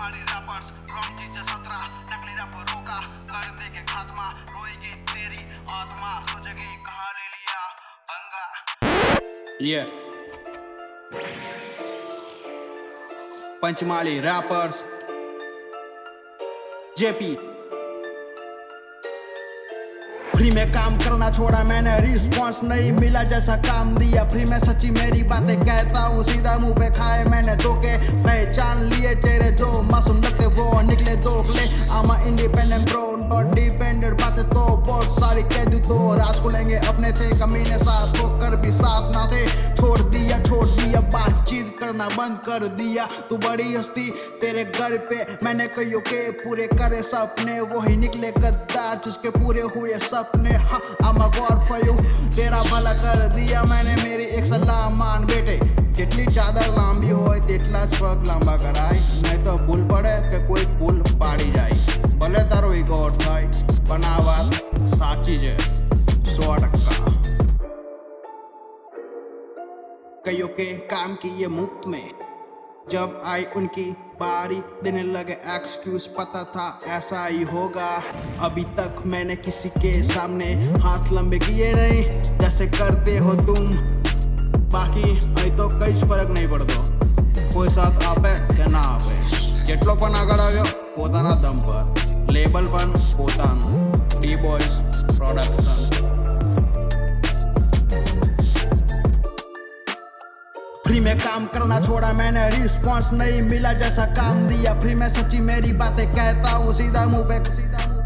Rappers wrong चीज़ें सत्रह, नकली रैप रोका, कर देंगे खात्मा, रोएगी तेरी आत्मा, सोचेगी कहाँ ले लिया पंगा। Yeah. पंचमाली रैपर्स जेपी फ्री में काम करना छोड़ा, मैंने रिस्पांस नहीं मिला जैसा काम दिया। फ्री में सच्ची मेरी बातें कहता हूँ, सीधा मुँह पे खाए मैंने धोखे। पहचान लिए तेरे जो इंडिपेंडेंट ब्रो नॉट डिपेंडेंट बातें तो बहुत सारी कह दूँ तो राज खुलेंगे अपने थे कमीने साथ होकर भी साथ ना थे छोड़ दिया छोड़ दिया बातचीत करना बंद कर दिया तू बड़ी हस्ती तेरे घर पे मैंने कहियो के पूरे करे सपने वही निकले गद्दार जिसके पूरे हुए सपने हाँ I'm a god for you तेरा भला कर दिया मैंने मेरी एक सलाह मान बेटे જેટલી ચાદર લાંબી હોય તેટલા જ પગ લાંબા કરાય નહીં તો ભૂલ પડે કે સાચી છે સો ટકા कईयों के काम किए मुफ्त में जब आई उनकी बारी देने लगे एक्सक्यूज पता था ऐसा ही होगा अभी तक मैंने किसी के सामने हाथ लंबे किए नहीं जैसे करते हो तुम બાકી અહીં તો કઈ જ ફરક નહીં પડતો કોઈ સાથ આપે કે ના આપે જેટલો પણ આગળ આવ્યો પોતાના દમ પર લેબલ પણ પોતાનું Boys प्रोडक्शन फ्री में काम करना छोड़ा, मैंने रिस्पांस नहीं मिला जैसा काम दिया। फ्री में सच्ची मेरी बातें कहता हूँ, सीधा मुँह पे सीधा